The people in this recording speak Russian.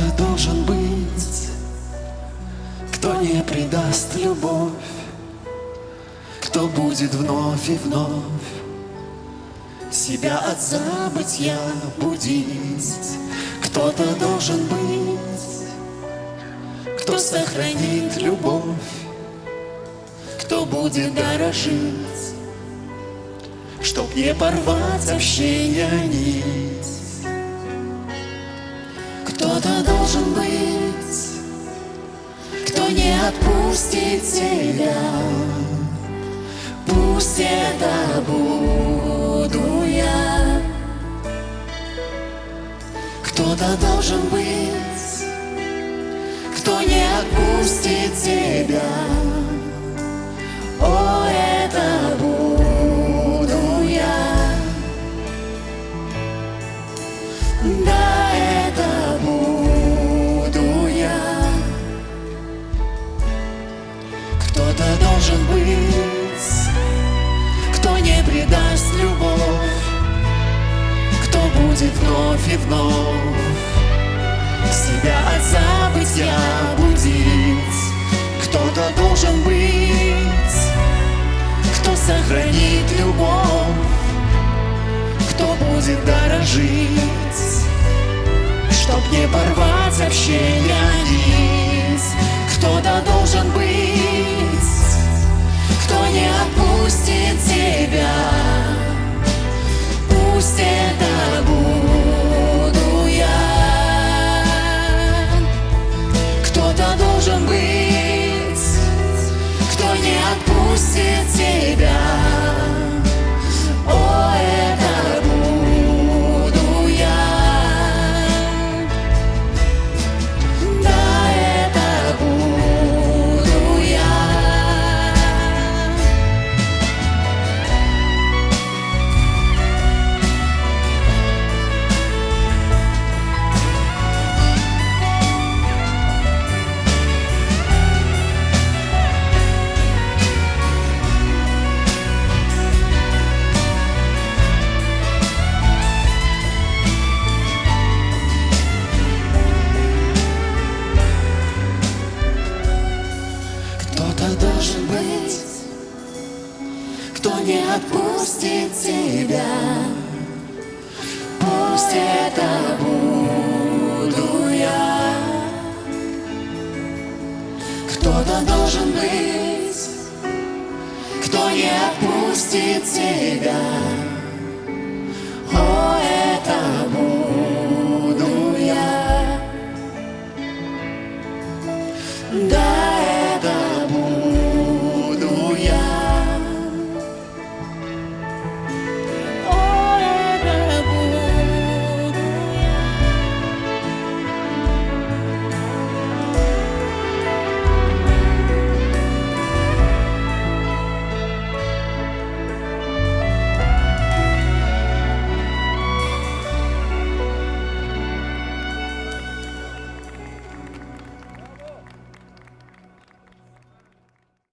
Кто-то должен быть, кто не предаст любовь, кто будет вновь и вновь себя от забытья будить. Кто-то должен быть, кто сохранит любовь, кто будет дорожить, чтоб не порвать общение нить. Кто-то должен быть Кто не отпустит тебя. Пусть это буду я. Кто-то должен быть Кто не отпустит тебя. О, это буду я. Да, Кто-то должен быть. Кто не предаст любовь. Кто будет вновь и вновь Себя от забытья будить. Кто-то должен быть. Кто сохранит любовь. Кто будет дорожить. Чтоб не порвать общение Пусть отпустит тебя. Пусть это буду я. Кто-то должен быть, кто не отпустит тебя.